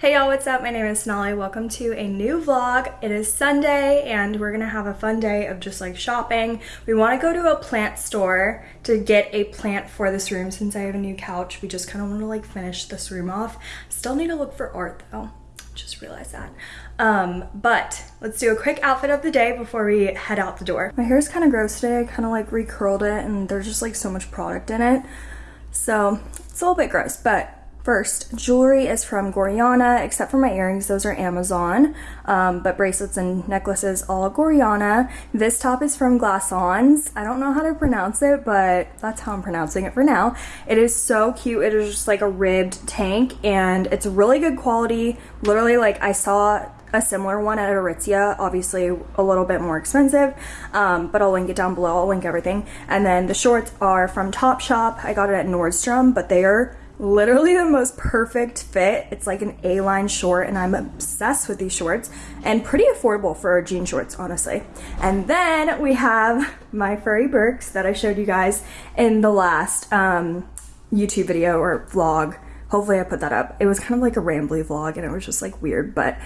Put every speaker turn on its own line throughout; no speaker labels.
Hey y'all, what's up? My name is Sonali. Welcome to a new vlog. It is Sunday and we're gonna have a fun day of just like shopping. We wanna go to a plant store to get a plant for this room since I have a new couch. We just kind of wanna like finish this room off. Still need to look for art though. Just realized that. Um, but let's do a quick outfit of the day before we head out the door. My hair is kind of gross today. I kind of like recurled it and there's just like so much product in it. So it's a little bit gross, but First, jewelry is from Gorjana, except for my earrings, those are Amazon, um, but bracelets and necklaces, all Gorjana. This top is from Glassons. I don't know how to pronounce it, but that's how I'm pronouncing it for now. It is so cute. It is just like a ribbed tank, and it's really good quality. Literally, like, I saw a similar one at Aritzia, obviously a little bit more expensive, um, but I'll link it down below. I'll link everything. And then the shorts are from Topshop. I got it at Nordstrom, but they are literally the most perfect fit. It's like an A-line short and I'm obsessed with these shorts and pretty affordable for jean shorts, honestly. And then we have my furry Birks that I showed you guys in the last um, YouTube video or vlog. Hopefully I put that up. It was kind of like a rambly vlog and it was just like weird, but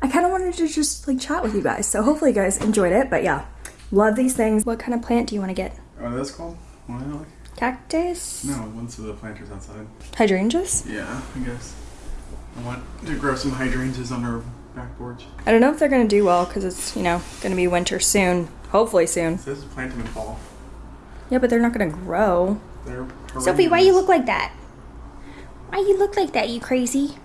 I kind of wanted to just like chat with you guys. So hopefully you guys enjoyed it, but yeah, love these things. What kind of plant do you want to get?
That's cool. What
Cactus?
No, one's of the planters outside.
Hydrangeas?
Yeah, I guess. I want to grow some hydrangeas on our back porch.
I don't know if they're going to do well because it's, you know, going to be winter soon. Hopefully soon.
It says plant them in fall.
Yeah, but they're not going to grow.
They're
Sophie, why you look like that? Why you look like that, you crazy?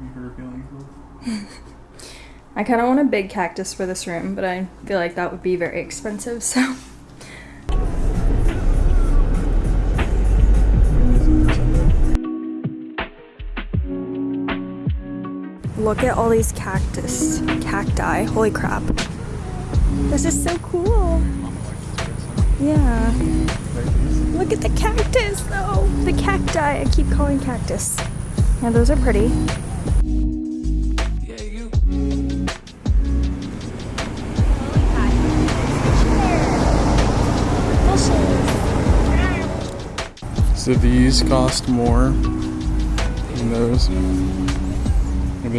You hurt feelings,
I kind of want a big cactus for this room, but I feel like that would be very expensive, so... Look at all these cactus, cacti. Holy crap. This is so cool. Yeah. Look at the cactus though. The cacti. I keep calling cactus. Yeah, those are pretty.
So these cost more than those.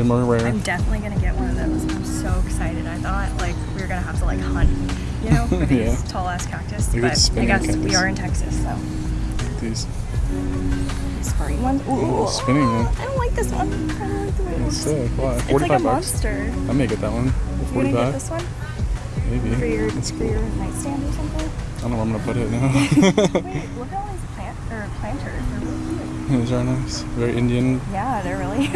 They're.
I'm definitely gonna get one of those. I'm so excited. I thought like we were gonna have to like hunt, you know, for these
Yeah.
tall ass cactus.
At
But I guess
spinning
we are in Texas, so
These
furry ones. Ooh,
oh, spinning one.
I don't like this one. I don't like the way it looks.
sick. Why?
It's like a
bucks.
monster.
I may get that one.
You gonna get this one
Maybe.
for your
That's
for
cool.
your nightstand or something?
I don't know where I'm gonna put it now.
Wait, look at all these plant or planters. They're really cute.
These are nice. Very Indian.
Yeah, they're really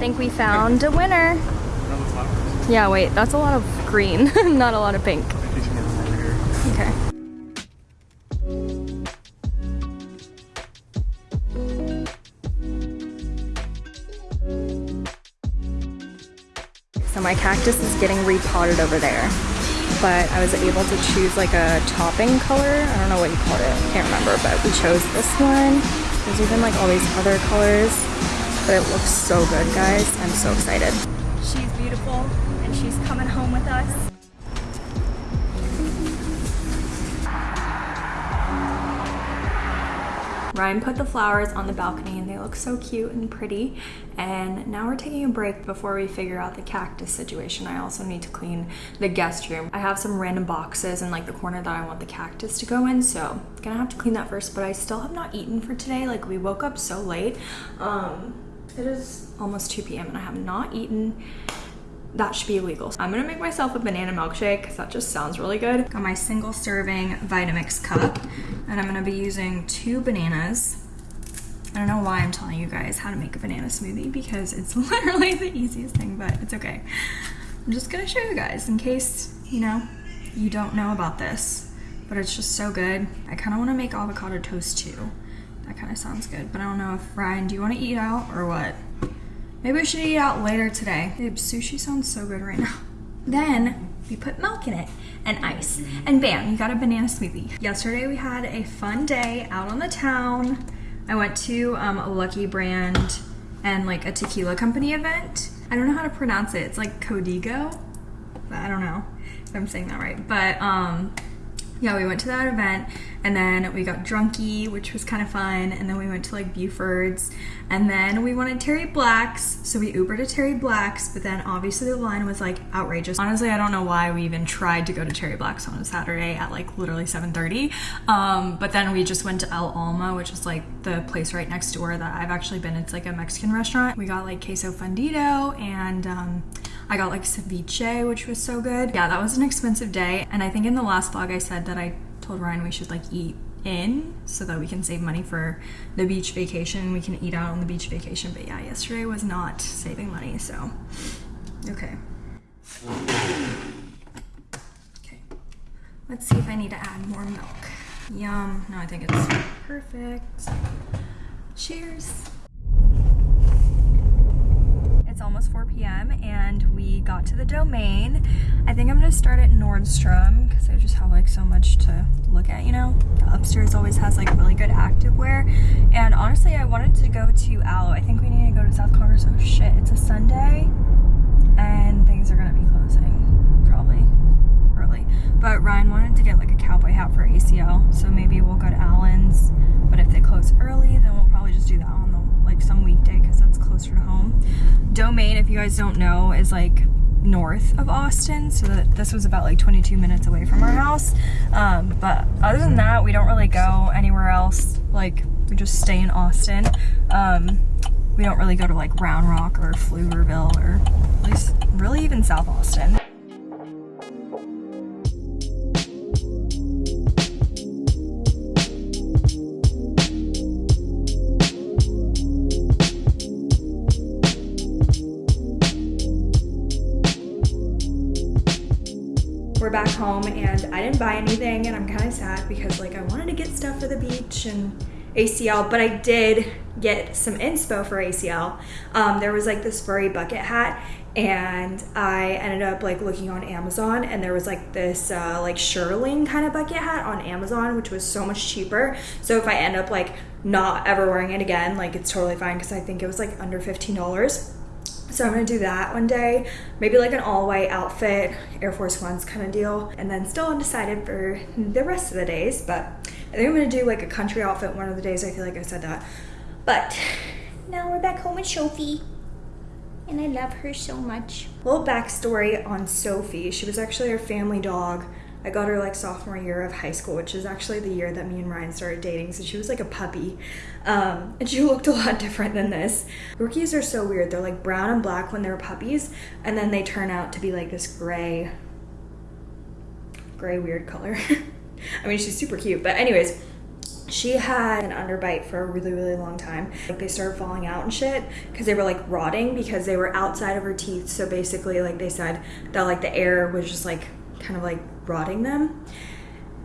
think we found a winner. Yeah, wait, that's a lot of green, not a lot of pink. Okay. So my cactus is getting repotted over there, but I was able to choose like a topping color. I don't know what you called it, I can't remember, but we chose this one. There's even like all these other colors, but it looks so good, guys. I'm so excited. She's beautiful, and she's coming home with us. Ryan put the flowers on the balcony and they look so cute and pretty. And now we're taking a break before we figure out the cactus situation. I also need to clean the guest room. I have some random boxes in like the corner that I want the cactus to go in. So gonna have to clean that first, but I still have not eaten for today. Like we woke up so late. Um, it is almost 2 p.m. and I have not eaten that should be illegal. I'm gonna make myself a banana milkshake because that just sounds really good. Got my single serving Vitamix cup and I'm gonna be using two bananas. I don't know why I'm telling you guys how to make a banana smoothie because it's literally the easiest thing, but it's okay. I'm just gonna show you guys in case, you know, you don't know about this, but it's just so good. I kinda wanna make avocado toast too. That kinda sounds good, but I don't know if Ryan, do you wanna eat out or what? Maybe we should eat out later today. Babe, sushi sounds so good right now. Then we put milk in it and ice, and bam, you got a banana smoothie. Yesterday we had a fun day out on the town. I went to um, a Lucky Brand and like a tequila company event. I don't know how to pronounce it. It's like Codigo. but I don't know. if I'm saying that right. But um, yeah, we went to that event and then we got drunky, which was kind of fun. And then we went to like Buford's and then we wanted Terry Black's. So we Ubered to Terry Black's, but then obviously the line was like outrageous. Honestly, I don't know why we even tried to go to Terry Black's on a Saturday at like literally 7.30. Um, but then we just went to El Alma, which is like the place right next door that I've actually been. It's like a Mexican restaurant. We got like queso fundido and um, I got like ceviche, which was so good. Yeah, that was an expensive day. And I think in the last vlog I said that I told Ryan we should like eat in so that we can save money for the beach vacation. We can eat out on the beach vacation. But yeah, yesterday was not saving money, so okay. Okay. Let's see if I need to add more milk. Yum. No, I think it's perfect. Cheers. It's almost 4 p.m. and we got to the domain. I think I'm gonna start at Nordstrom because I just have like so much to look at, you know? The upstairs always has like really good activewear. And honestly, I wanted to go to Alo. I think we need to go to South Congress. Oh shit, it's a Sunday and things are gonna be closing probably early. But Ryan wanted to get like a cowboy hat for ACL, so maybe we'll go to Allen's. But if they close early, then we'll probably just do that on the like some weekday because that's closer to. Domain, if you guys don't know, is like north of Austin, so that this was about like 22 minutes away from our house. Um, but other than that, we don't really go anywhere else. Like we just stay in Austin. Um, we don't really go to like Round Rock or Pflugerville or at least really even South Austin. We're back home and I didn't buy anything and I'm kind of sad because like I wanted to get stuff for the beach and ACL, but I did get some inspo for ACL. Um, there was like this furry bucket hat and I ended up like looking on Amazon and there was like this uh, like Shearling kind of bucket hat on Amazon which was so much cheaper. So if I end up like not ever wearing it again, like it's totally fine because I think it was like under $15. So I'm gonna do that one day, maybe like an all white outfit, Air Force Ones kind of deal, and then still undecided for the rest of the days. But I think I'm gonna do like a country outfit one of the days. I feel like I said that. But now we're back home with Sophie, and I love her so much. Little backstory on Sophie. She was actually our family dog I got her like sophomore year of high school, which is actually the year that me and Ryan started dating. So she was like a puppy. Um, and she looked a lot different than this. Rookies are so weird. They're like brown and black when they're puppies, and then they turn out to be like this gray, gray weird color. I mean, she's super cute. But anyways, she had an underbite for a really really long time like they started falling out and shit because they were like rotting because they were outside of her teeth so basically like they said that like the air was just like kind of like rotting them.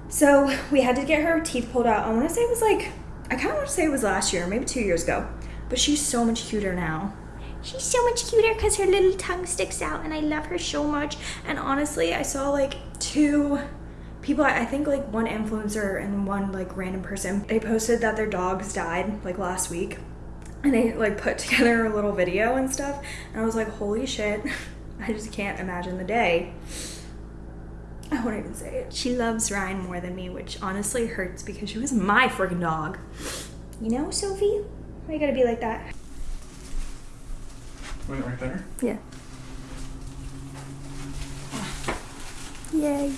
So we had to get her teeth pulled out. I want to say it was like, I kind of want to say it was last year, maybe two years ago. But she's so much cuter now. She's so much cuter because her little tongue sticks out and I love her so much. And honestly, I saw like two people, I think like one influencer and one like random person, they posted that their dogs died like last week. And they like put together a little video and stuff. And I was like, holy shit, I just can't imagine the day. I won't even say it. She loves Ryan more than me, which honestly hurts because she was my freaking dog. You know, Sophie? Why you gotta be like that?
Wait, right there?
Yeah. Yay.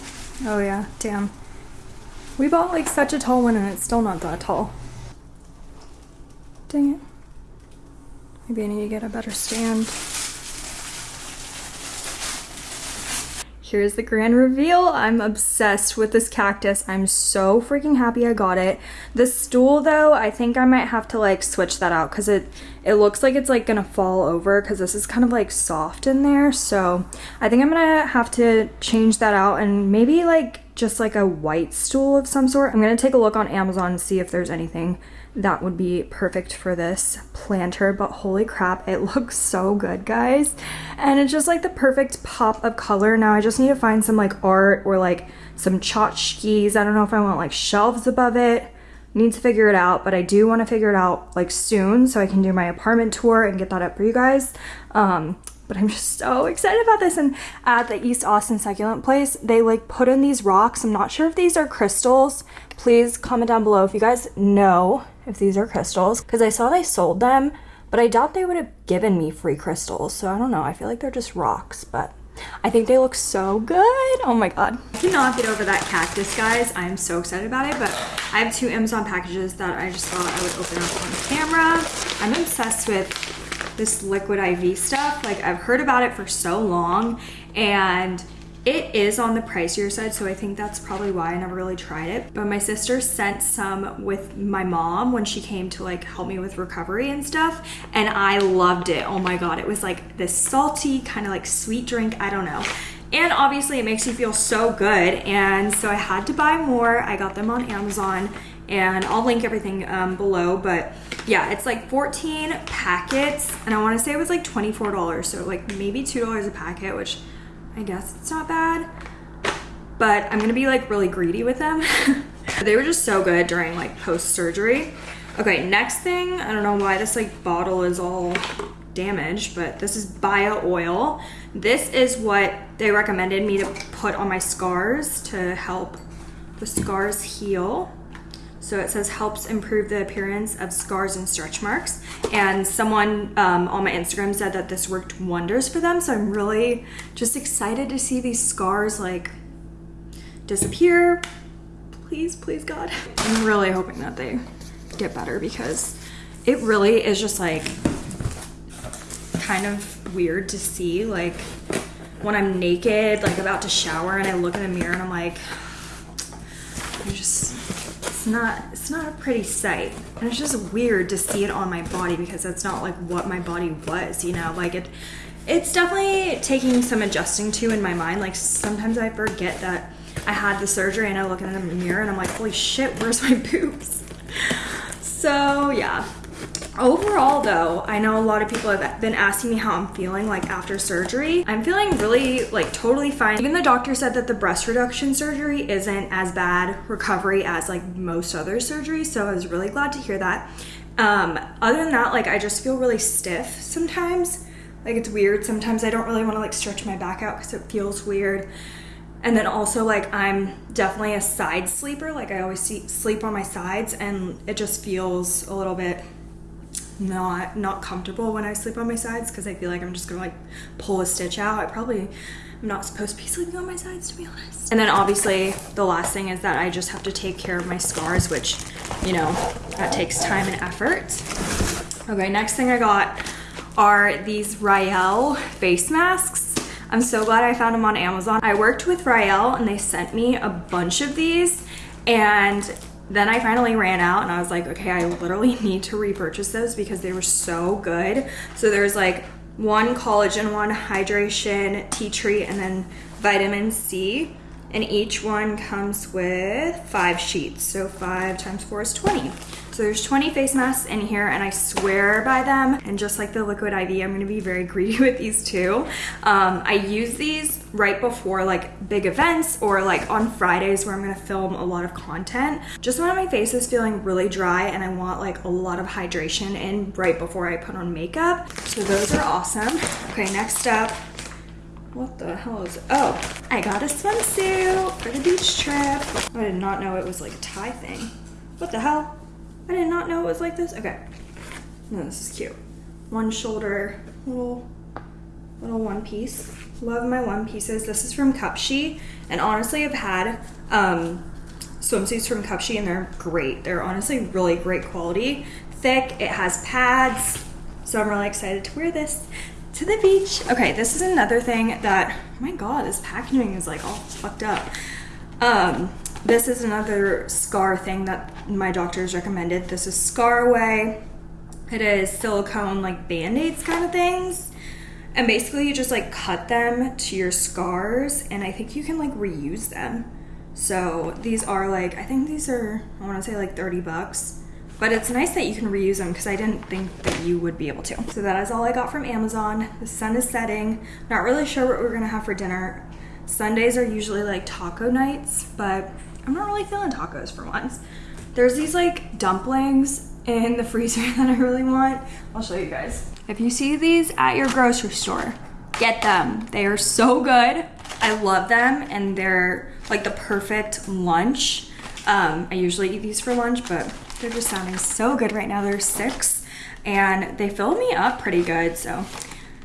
Oh yeah, damn. We bought like such a tall one and it's still not that tall. Dang it. Maybe I need to get a better stand. Here's the grand reveal. I'm obsessed with this cactus. I'm so freaking happy I got it. The stool though, I think I might have to like switch that out because it, it looks like it's like gonna fall over because this is kind of like soft in there. So I think I'm gonna have to change that out and maybe like just like a white stool of some sort. I'm gonna take a look on Amazon and see if there's anything that would be perfect for this planter but holy crap it looks so good guys and it's just like the perfect pop of color now I just need to find some like art or like some tchotchkes I don't know if I want like shelves above it need to figure it out but I do want to figure it out like soon so I can do my apartment tour and get that up for you guys um but I'm just so excited about this. And at the East Austin Succulent Place, they like put in these rocks. I'm not sure if these are crystals. Please comment down below if you guys know if these are crystals because I saw they sold them, but I doubt they would have given me free crystals. So I don't know. I feel like they're just rocks, but I think they look so good. Oh my god. I cannot get over that cactus, guys. I'm so excited about it, but I have two Amazon packages that I just thought I would open up on camera. I'm obsessed with this liquid IV stuff. Like I've heard about it for so long and it is on the pricier side, so I think that's probably why I never really tried it. But my sister sent some with my mom when she came to like help me with recovery and stuff, and I loved it. Oh my god, it was like this salty, kind of like sweet drink, I don't know. And obviously it makes you feel so good, and so I had to buy more. I got them on Amazon and I'll link everything um, below but yeah it's like 14 packets and I want to say it was like $24 so like maybe $2 a packet which I guess it's not bad but I'm gonna be like really greedy with them. They were just so good during like post surgery okay next thing I don't know why this like bottle is all damaged but this is bio oil. This is what they recommended me to put on my scars to help the scars heal so it says helps improve the appearance of scars and stretch marks. And someone um, on my Instagram said that this worked wonders for them. So I'm really just excited to see these scars like disappear. Please, please God. I'm really hoping that they get better because it really is just like kind of weird to see like when I'm naked, like about to shower and I look in the mirror and I'm like, I'm just not it's not a pretty sight. And it's just weird to see it on my body because that's not like what my body was you know? Like it it's definitely taking some adjusting to in my mind. Like sometimes i forget that i had the surgery and i look in the mirror and i'm like holy shit where's my boobs? So yeah Overall though, I know a lot of people have been asking me how I'm feeling like after surgery. I'm feeling really like totally fine. Even the doctor said that the breast reduction surgery isn't as bad recovery as like most other surgeries. So I was really glad to hear that. Um, other than that, like I just feel really stiff sometimes. Like it's weird. Sometimes I don't really want to like stretch my back out because it feels weird. And then also like I'm definitely a side sleeper. Like I always see, sleep on my sides and it just feels a little bit not not comfortable when I sleep on my sides because I feel like I'm just gonna like pull a stitch out. I probably am not supposed to be sleeping on my sides to be honest. And then obviously the last thing is that I just have to take care of my scars, which you know that takes time and effort. Okay, next thing I got are these Rael face masks. I'm so glad I found them on Amazon. I worked with Rael and they sent me a bunch of these and then I finally ran out and I was like, okay, I literally need to repurchase those because they were so good. So there's like one collagen, one hydration, tea tree, and then vitamin C. And each one comes with five sheets. So five times four is 20. So there's 20 face masks in here and I swear by them. And just like the Liquid IV, I'm gonna be very greedy with these too. Um, I use these right before like big events or like on Fridays where I'm gonna film a lot of content. Just when my face is feeling really dry and I want like a lot of hydration in right before I put on makeup. So those are awesome. Okay, next up, what the hell is it? Oh, I got a swimsuit for the beach trip. I did not know it was like a tie thing. What the hell? I did not know it was like this. Okay. No, this is cute. One shoulder, little, little one piece. Love my one pieces. This is from Cupshe. And honestly, I've had um, swimsuits from Cupshe and they're great. They're honestly really great quality. Thick, it has pads. So I'm really excited to wear this to the beach. Okay, this is another thing that, oh my God, this packaging is like all fucked up. Um, this is another scar thing that my doctors recommended. This is ScarAway. It is silicone like band-aids kind of things. And basically you just like cut them to your scars and I think you can like reuse them. So these are like, I think these are, I wanna say like 30 bucks. But it's nice that you can reuse them because I didn't think that you would be able to. So that is all I got from Amazon. The sun is setting. Not really sure what we're gonna have for dinner. Sundays are usually like taco nights, but I'm not really feeling tacos for once. There's these like dumplings in the freezer that I really want. I'll show you guys. If you see these at your grocery store, get them. They are so good. I love them and they're like the perfect lunch. Um, I usually eat these for lunch, but they're just sounding so good right now. They're six and they fill me up pretty good. So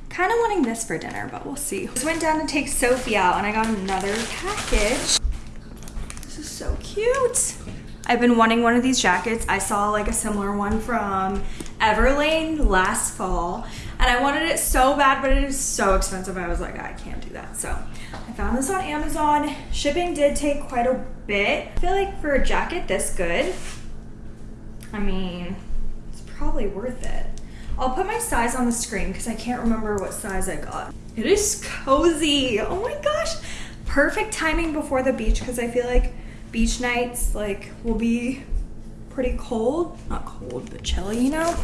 kind of wanting this for dinner, but we'll see. Just went down to take Sophie out and I got another package. This is so cute. I've been wanting one of these jackets. I saw like a similar one from Everlane last fall and I wanted it so bad, but it is so expensive. I was like, I can't do that. So I found this on Amazon. Shipping did take quite a bit. I feel like for a jacket this good, I mean, it's probably worth it. I'll put my size on the screen because I can't remember what size I got. It is cozy. Oh my gosh. Perfect timing before the beach because I feel like beach nights like will be pretty cold. Not cold, but chilly, you know?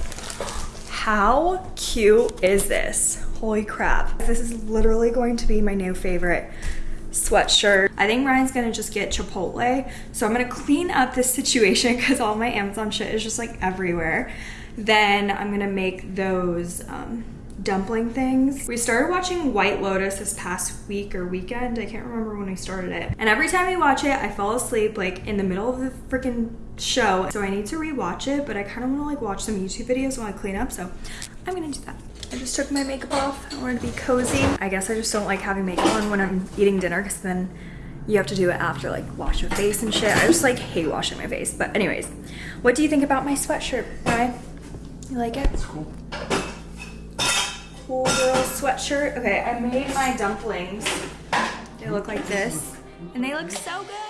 How cute is this? Holy crap. This is literally going to be my new favorite sweatshirt. I think Ryan's gonna just get Chipotle. So I'm gonna clean up this situation because all my Amazon shit is just like everywhere. Then I'm gonna make those um, dumpling things. We started watching White Lotus this past week or weekend. I can't remember when we started it. And every time we watch it, I fall asleep like in the middle of the freaking show. So I need to rewatch it, but I kind of want to like watch some YouTube videos while I clean up. So I'm gonna do that. I just took my makeup off. I wanted to be cozy. I guess I just don't like having makeup on when I'm eating dinner because then you have to do it after like wash your face and shit. I just like hate washing my face. But anyways, what do you think about my sweatshirt, Ryan? You like it?
It's cool.
Cool girl sweatshirt. Okay, I made my dumplings. They look like this. And they look so good.